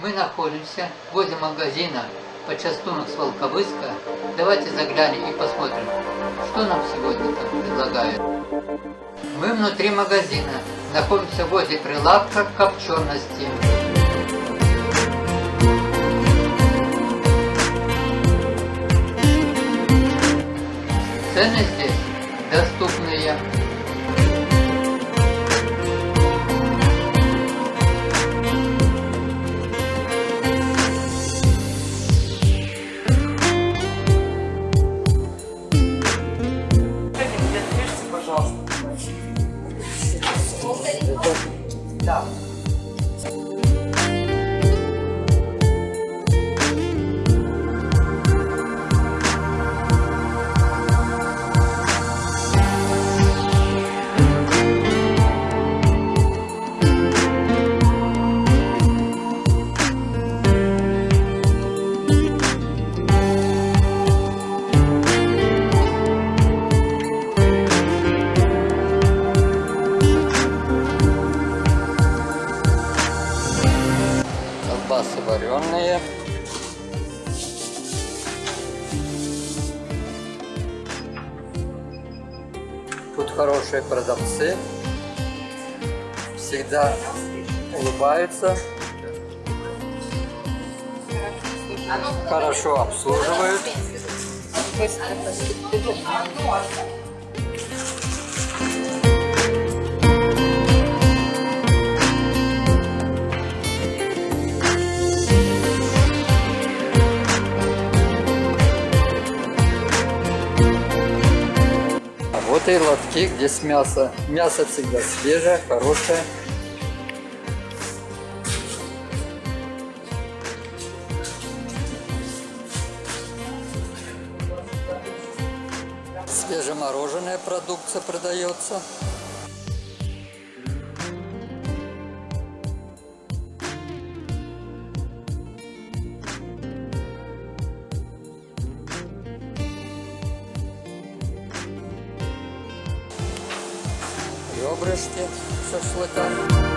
Мы находимся возле магазина почастунок с Волковыска. Давайте заглянем и посмотрим, что нам сегодня там предлагают. Мы внутри магазина. Находимся возле прилавка копчености. 下 Колбасы вареные. Тут хорошие продавцы. Всегда улыбаются. Хорошо обслуживают. И лотки, где с мяса. Мясо всегда свежее, хорошее. Свежемороженая продукция продается. Ребрышки шашлыка.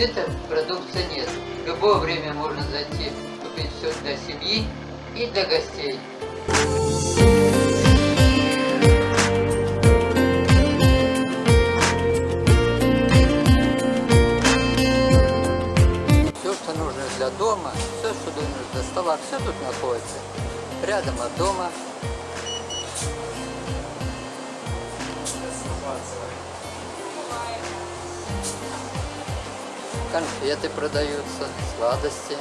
Дефицита продукции нет. В любое время можно зайти, купить все для семьи и для гостей. Все, что нужно для дома, все, что нужно для стола, все тут находится. Рядом от дома. Конфеты продаются, сладости.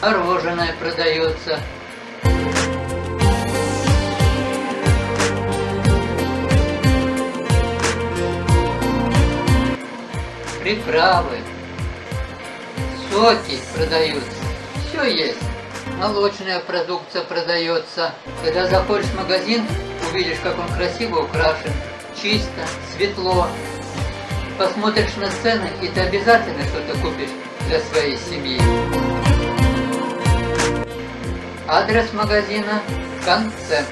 Мороженое продается. Приправы, соки продаются. Все есть. Молочная продукция продается. Когда заходишь в магазин, увидишь, как он красиво украшен, чисто, светло. Посмотришь на цены, и ты обязательно что-то купишь для своей семьи. Адрес магазина в конце.